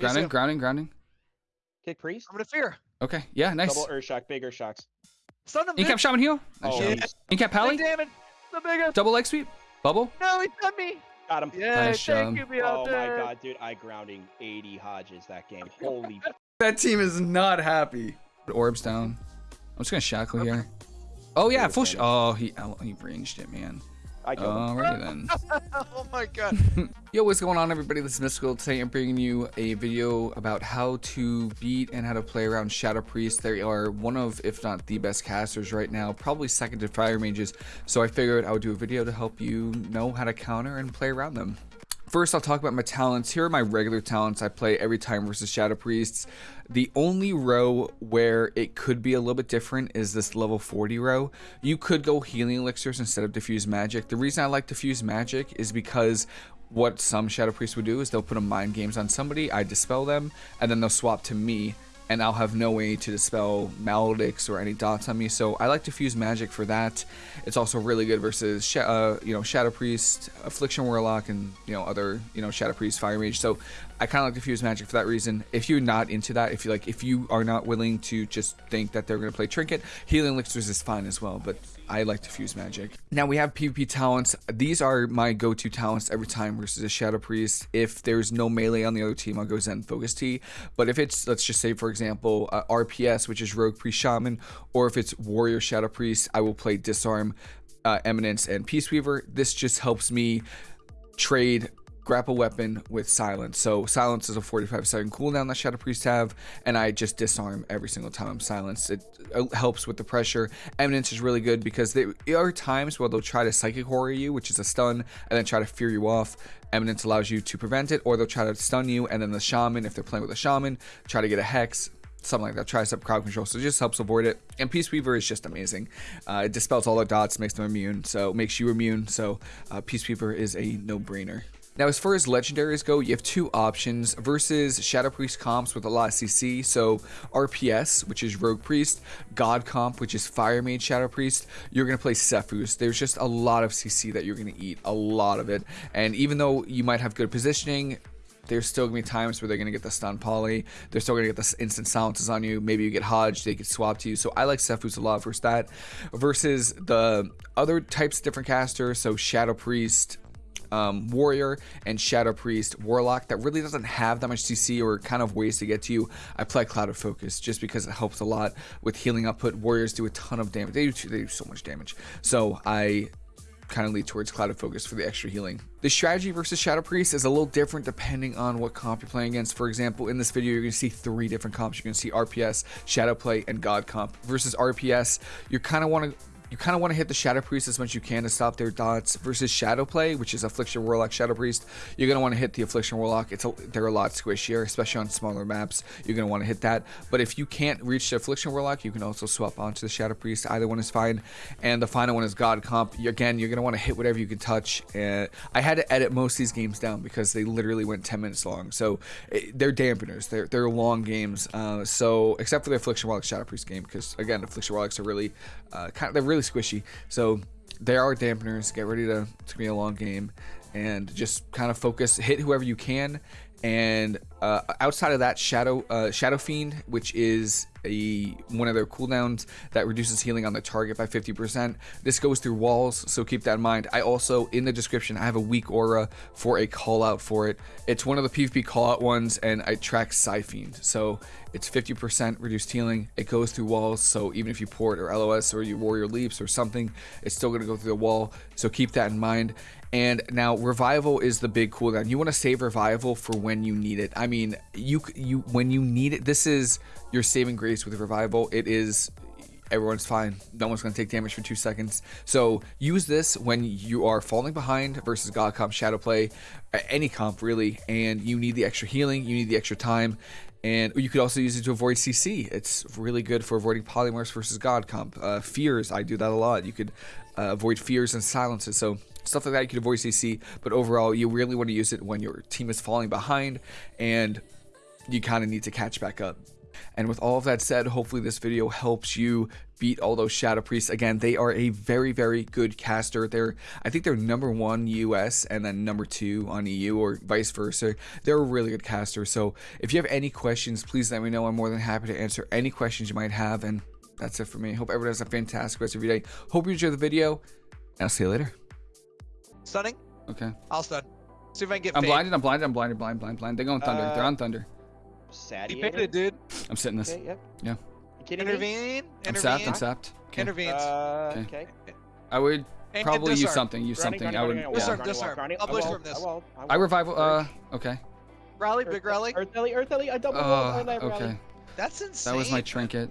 Grounding, grounding, grounding. Kick priest. I'm gonna fear. Okay, yeah, nice. Double Earth Shock, big Earth Shocks. Stun him. Incap Vic. Shaman heal. Oh, nice Oh, job. he's- Incap Pally. Damn it. The biggest. Double leg sweep. Bubble. No, he stunned me. got him. Yeah, Nice thank job. you, Oh out my god, dude, I grounding 80 Hodges that game. Holy That team is not happy. Orbs down. I'm just gonna shackle here. Oh yeah, full. Sh- oh, he oh, he ranged it, man. I killed him. Then. oh my god. Yo, what's going on, everybody? This is Mystical. Today, I'm bringing you a video about how to beat and how to play around Shadow Priest. They are one of, if not the best casters right now, probably second to Fire Mages. So I figured I would do a video to help you know how to counter and play around them. First, I'll talk about my talents. Here are my regular talents I play every time versus Shadow Priests. The only row where it could be a little bit different is this level 40 row. You could go healing elixirs instead of diffuse magic. The reason I like diffuse magic is because what some Shadow Priests would do is they'll put a mind games on somebody, I dispel them, and then they'll swap to me and I'll have no way to dispel maledicts or any dots on me. So I like diffuse magic for that. It's also really good versus uh, you know Shadow Priest, Affliction Warlock, and you know other you know Shadow Priest, Fire Mage. So I kind of like diffuse magic for that reason. If you're not into that, if you like, if you are not willing to just think that they're going to play Trinket, Healing Elixirs is fine as well. But I like diffuse magic. Now we have PvP talents. These are my go-to talents every time versus a Shadow Priest. If there's no melee on the other team, I'll go Zen Focus Tea. But if it's, let's just say, for example, uh, RPS, which is Rogue Priest Shaman, or if it's Warrior Shadow Priest, I will play Disarm, uh, Eminence, and Peace Weaver. This just helps me trade grapple weapon with silence. So silence is a 45 second cooldown that Shadow Priest have, and I just disarm every single time I'm silenced. It helps with the pressure. Eminence is really good because there are times where they'll try to psychic horror you, which is a stun, and then try to fear you off. Eminence allows you to prevent it, or they'll try to stun you, and then the shaman, if they're playing with a shaman, try to get a hex something like that. Tries up crowd control, so it just helps avoid it. And Peace Weaver is just amazing. Uh, it dispels all the dots, makes them immune, so makes you immune. So uh, Peace Weaver is a no-brainer. Now, as far as legendaries go, you have two options versus Shadow Priest comps with a lot of CC. So RPS, which is Rogue Priest, God comp, which is Fire Mage Shadow Priest. You're gonna play Sephuz. There's just a lot of CC that you're gonna eat, a lot of it. And even though you might have good positioning, there's still gonna be times where they're gonna get the stun poly. They're still gonna get the instant silences on you. Maybe you get Hodge, they get swapped to you. So I like Sephuz a lot versus that. Versus the other types of different casters, so Shadow Priest, um, warrior and shadow priest warlock that really doesn't have that much cc or kind of ways to get to you. I play Clouded Focus just because it helps a lot with healing output warriors do a ton of damage. They do, they do so much damage. So i kind of lead towards Clouded Focus for the extra healing. The strategy versus shadow priest is a little different depending on what comp you're playing against. For example in this video you're going to see three different comps. You're going to see rps shadow play and god comp. Versus rps you kind of want to you kind of want to hit the Shadow Priest as much as you can to stop their dots versus Shadow Play, which is Affliction Warlock Shadow Priest. You're going to want to hit the Affliction Warlock. It's a, they're a lot squishier, especially on smaller maps. You're going to want to hit that. But if you can't reach the Affliction Warlock, you can also swap onto the Shadow Priest. Either one is fine. And the final one is God Comp. Again, you're going to want to hit whatever you can touch. And I had to edit most of these games down because they literally went 10 minutes long. So it, they're dampeners. They're, they're long games. Uh, so except for the Affliction Warlock Shadow Priest game, because again, Affliction Warlocks are really uh, kind of, they're really squishy. So there are dampeners. Get ready to. It's gonna be a long game and just kind of focus, hit whoever you can. And uh, outside of that, Shadow uh, Shadow Fiend, which is a one of their cooldowns that reduces healing on the target by 50%. This goes through walls, so keep that in mind. I also, in the description, I have a weak aura for a call out for it. It's one of the PvP call out ones, and I track Fiend. So it's 50% reduced healing. It goes through walls, so even if you port or LOS or you warrior leaps or something, it's still going to go through the wall. So keep that in mind. And now revival is the big cooldown. You want to save revival for when you need it. I mean, you you when you need it, this is your saving grace with revival. It is everyone's fine. No one's going to take damage for two seconds. So use this when you are falling behind versus God comp, Shadow Play, any comp really, and you need the extra healing, you need the extra time. And you could also use it to avoid CC. It's really good for avoiding polymorphs versus God comp. Uh, fears, I do that a lot. You could uh, avoid fears and silences. So stuff like that you could avoid CC. But overall, you really want to use it when your team is falling behind and you kind of need to catch back up. And with all of that said, hopefully this video helps you beat all those Shadow Priests. Again, they are a very, very good caster. They're, I think they're number one US and then number two on EU or vice versa. They're a really good caster. So if you have any questions, please let me know. I'm more than happy to answer any questions you might have. And that's it for me. Hope everyone has a fantastic rest of your day. Hope you enjoy the video. I'll see you later. Stunning. Okay. I'll stun. See if I can get I'm fade. blinded. I'm blinded. I'm blinded. Blind, blind, blind. They're going thunder. They're Uh, on thunder. He picked it, dude. I'm sitting this. Okay, yep. Yeah. You kidding me? Intervene. I'm sapped. I'm sapped. Okay. Intervenes. Uh, Okay. okay. I would And probably use something. Use Grounding, something. grounding, I would. grounding, yeah. Disarm, grounding, disarm. I'll I blister will, from this. I will. I, will. I will. revival. Uh. Okay. Rally, Earth- big rally. Earth Ellie, Earth Ellie, I double Uh. rally. Okay. That's insane. That was my trinket.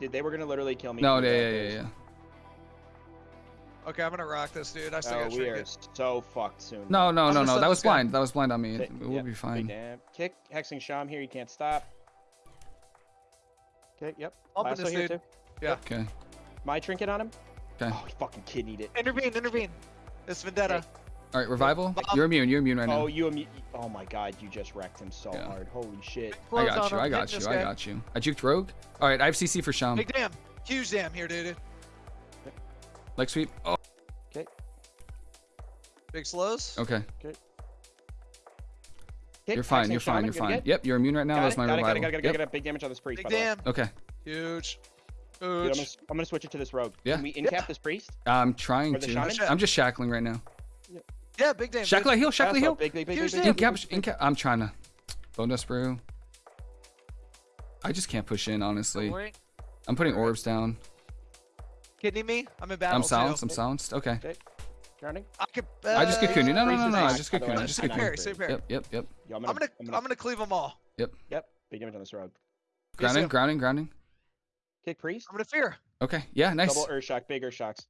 Dude, they were gonna literally kill me. No. Yeah. Yeah. Yeah. Yeah. Okay, I'm gonna rock this, dude. I still Oh, got we are so fucked soon. No. No. No. No. That was blind. That was blind on me. Okay, We'll yep, be fine. damn. Kick, hexing Sham here. You can't stop. Okay. Yep. Bumping Lasso this here dude. too. Okay. My trinket on him. Okay. Oh, he fucking kidneyed it. Intervene, intervene. It's Vendetta. All right. Revival. Bomb. You're immune. You're immune right now. Oh, now. you immune. Oh my god, you just wrecked him so Yeah. hard. Holy shit. I got you. I got you. I got you. I juked rogue. All right. I have CC for Sham. Big damn. Huge damn here, dude. Leg sweep. Oh. Big slows. Okay. Kick, You're fine. hexing You're fine. You're fine. get? Yep. You're immune right now. Got That's it, my got it, got revival. it, got it, got it, Yep. got it. Big damage on this priest, Big by the way. damn. Okay. Huge. Dude, I'm Huge. gonna, I'm gonna switch it to this rogue. Yeah. Can we incap this priest? I'm trying to. shaman? I'm just shackling right now. Yeah, big damn. Shackle heal. Shackle Lasso, heal. Big, big, big, Huge big, big, big, Incap. big, big. Incap. I'm trying to. Bone dust brew. I just can't push in, honestly. I'm putting orbs down. Kidney me? I'm in battle I'm silenced. I'm silenced. Okay. Grounding. I could. I just get cocooned. No, no, no, no. I just get the I just get Same cocooned. pair, same. Yep, yep, yep. Yo, I'm I'm gonna, I'm I'm gonna cleave them all. Yep. Yep. Big damage on this rogue. Grounding, him. grounding, grounding. Kick priest. I'm gonna fear. Okay. Yeah, nice. Double earth shock. Big earth shocks.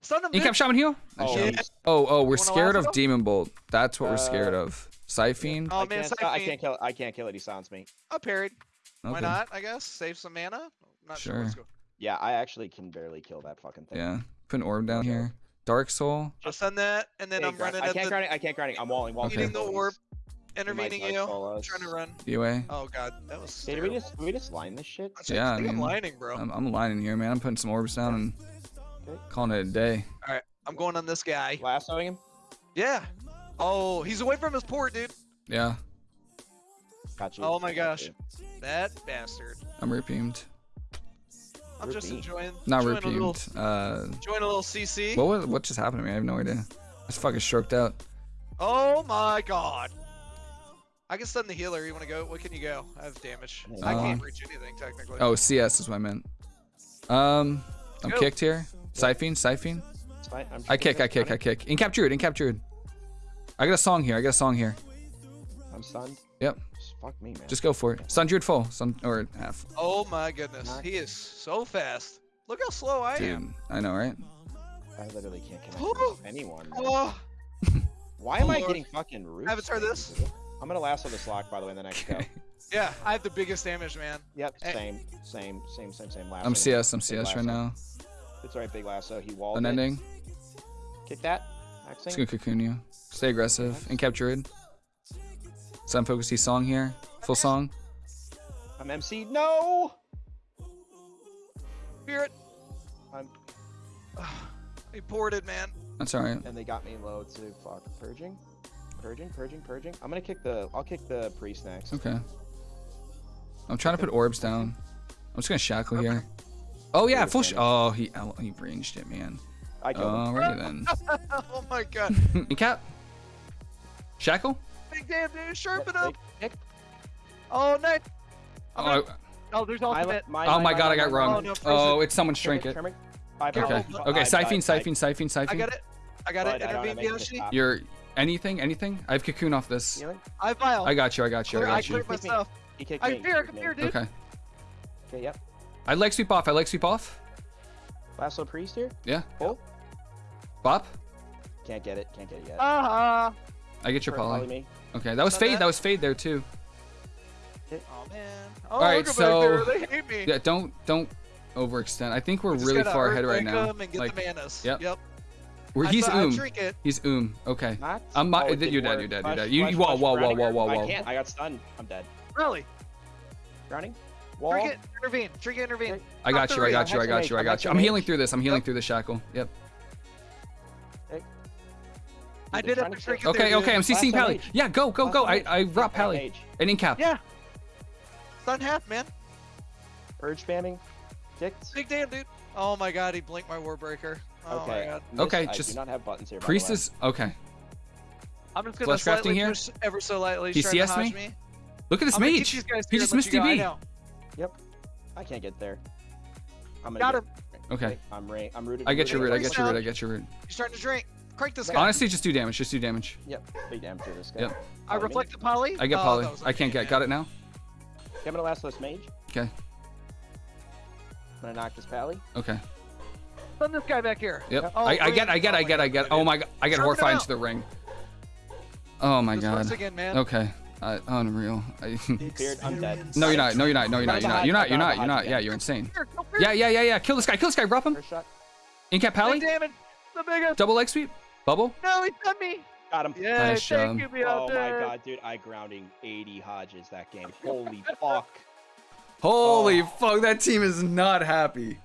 Stun them, dude. Incap shaman heal. Nice Oh. Yeah. Oh, oh, we're scared of Demon Bolt. That's what we're scared Uh, of. Psyfiend. Oh man, I can't kill. I can't kill it. He sounds me. I parried. Why not? I guess save some mana. Not sure. Let's Sure. go. Yeah, I actually can barely kill that fucking thing. Yeah. Put an orb down here. Dark Soul. I'll send that, and then Big I'm ground- running I can't the grounding. I can't grounding. I'm walling. walling. Okay. eating the orb, intervening you. soul us. Trying to run. DOA. Oh god, that was. Hey, do we just do we just line this shit? I Yeah, I think I'm lining, bro. I'm, I'm lining here, man. I'm putting some orbs down and Okay. calling it a day. All right, I'm going on this guy. Lassoing him. Yeah. Oh, he's away from his port, dude. Yeah. Got you. Oh my gosh. you. That bastard. I'm repeamed. I'm just enjoying. Not enjoying A little. Uh, enjoying a little CC. what was, what just happened to me? I have no idea. I just fucking stroked out. Oh my god. I can stun the healer. You want to go? What can you go? I have damage. I Uh, can't reach anything technically. Oh, CS is what I meant. Um, I'm Go. kicked here. Psyfiend, Psyfiend. I'm I kick, gonna I kick, I kick. Incap Druid, Incap Druid. I got a song here. I got a song here. I'm stunned. Yep. Just fuck me, man. Just go for it. Sun Druid full. Sun or half. Oh my goodness. He is so fast. Look how slow I am. Dude, I know, right? I literally can't connect Oh. with anyone. Oh, Why am Oh, I getting fucking roofed? Avatar this? I'm gonna lasso this lock by the way in the next go. Yeah. I have the biggest damage, man. Yep, Eh. same, same, same, same, same. Lasso. I'm CS. I'm Big CS right now. It's alright, big lasso. He walled it. Unending. Kick that. Just Axing. gonna cocoon you. Stay aggressive. and capture Druid. Zen Focus Tea song here. Full song. I'm MC. No. Spirit. I'm, He ported, man. That's alright. and they got me low too. Fuck. Purging. Purging, purging, purging. I'm gonna kick the. I'll kick the priest next. Okay. I'm trying to put orbs down. I'm just gonna shackle here. Oh yeah, full. Sh- oh, he he ranged it, man. I killed him. Alrighty then. oh my god. cap. Shackle. Big damn dude. Sharpen Yep, up. big. Oh, nice. Oh, I- Oh, there's My- ultimate. my- oh my- my my- god, I got my- wrong. Oh, no, Oh, it's someone Shrink shrink it, it. shrink. Five Okay. hours. Okay. I- Psyfiend, I- Psyfiend, Psyfiend, I got it. I got it. but I don't Intervene, have Yoshi. stop. You're anything, anything. I have cocoon off this. Healing? I file. I got you. I got you. I Clear- I got you. cleared myself. He kicked I me. fear, I Kicked can me. fear, dude. Okay. Okay, yep. I leg sweep off. I leg sweep off. Lasso priest here. Yeah. Pull. Bop. Can't get it. Can't get it yet. Uh-huh. I get your Poly poly. Me. Okay, that was Not fade. bad. That was fade there too. Oh man. Oh, All right, look so- back there. They hate me. Yeah, don't don't overextend. I think we're We really far ahead right earthquake now. 'em And get Like, the manas. yep. Yep. we're, he's saw- I oom. drink. He's oom. Okay. Not. I'm my- Oh, you're dead, you're dead, you're dead. You- flash, whoa, flash, whoa, whoa, grounding. whoa, whoa, I can't. I got stunned. I'm dead. Really? Grounding. Wall. Trinket, intervene. Trinket, intervene. I got you. I got you. I got you. I got you. I'm healing through this. I'm healing through the shackle. Yep. I did trying have to to Okay. there, Okay. I'm dude. CCing Pally. mage. Yeah. Go. Go. Go. time I. I brought Yeah, Pally. mage. And in cap. Yeah. Stun half, man. Purge spamming. Ticked. Big damn, dude. Oh my god, he blinked my Warbreaker. Oh okay. my god. Miss- Okay, I just- do not have buttons here. by the Priest is okay. I'm just gonna Flesh crafting slightly here? push ever so lightly. He trying to CS me? me. Look at this I'm mage. guys He just missed you go. I DB. know. I can't get there. I'm gonna Got get- him. Okay. I'm ra- I'm rooted. I get your root. I get your root. I get your root. He's starting to drink. Crank this guy. Honestly, just do damage. Just do damage. Yep. Big damage to this guy. Yep. I reflect the poly. I get Oh, Polly. I can't okay, get. Got it now. Okay, I'm gonna last list mage. Okay. I'm gonna knock this pally. Okay. Send this guy back here. Yep. Oh, I, I bring get. I get. I get. I get. Oh my god. I get Sharpen him horrified into the ring. Oh my This works god. again, man. Okay. I, unreal. I, Feared. I'm dead. no, you're not. No, you're not. No, you're not. You're not. You're not. You're not. You're not. Yeah. Yeah, you're insane. Here, go here. Yeah, yeah, yeah, yeah. Kill this guy. Kill this guy. Drop him. First shot. In cap Pally. damage. The biggest. Double leg sweep. Bubble. No, he sent me. Got him. Yeah, Nice thank job. you, Oh my god, dude! I grounding 80 Hodges that game. Holy fuck. Holy Oh. fuck. That team is not happy.